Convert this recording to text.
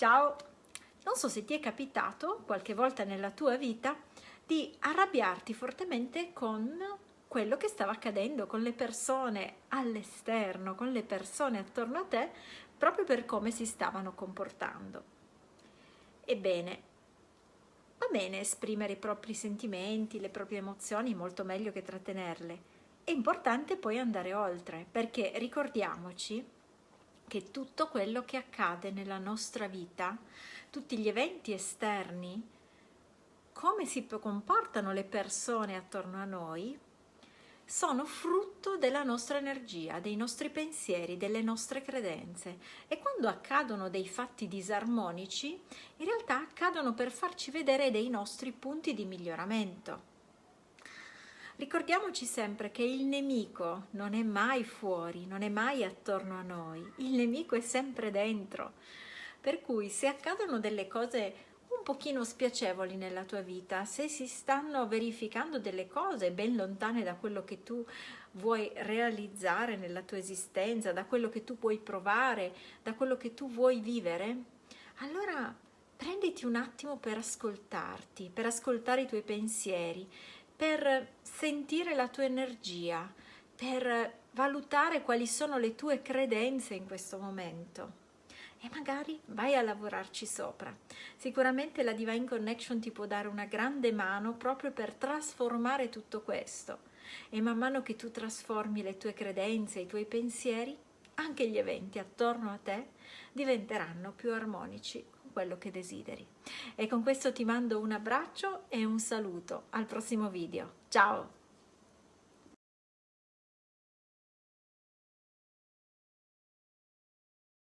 Ciao! Non so se ti è capitato qualche volta nella tua vita di arrabbiarti fortemente con quello che stava accadendo con le persone all'esterno, con le persone attorno a te, proprio per come si stavano comportando. Ebbene, va bene esprimere i propri sentimenti, le proprie emozioni, molto meglio che trattenerle. È importante poi andare oltre, perché ricordiamoci che tutto quello che accade nella nostra vita, tutti gli eventi esterni, come si comportano le persone attorno a noi, sono frutto della nostra energia, dei nostri pensieri, delle nostre credenze e quando accadono dei fatti disarmonici, in realtà accadono per farci vedere dei nostri punti di miglioramento. Ricordiamoci sempre che il nemico non è mai fuori, non è mai attorno a noi, il nemico è sempre dentro. Per cui se accadono delle cose un pochino spiacevoli nella tua vita, se si stanno verificando delle cose ben lontane da quello che tu vuoi realizzare nella tua esistenza, da quello che tu vuoi provare, da quello che tu vuoi vivere, allora prenditi un attimo per ascoltarti, per ascoltare i tuoi pensieri, per sentire la tua energia, per valutare quali sono le tue credenze in questo momento e magari vai a lavorarci sopra. Sicuramente la Divine Connection ti può dare una grande mano proprio per trasformare tutto questo e man mano che tu trasformi le tue credenze, i tuoi pensieri, anche gli eventi attorno a te diventeranno più armonici quello che desideri. E con questo ti mando un abbraccio e un saluto. Al prossimo video. Ciao!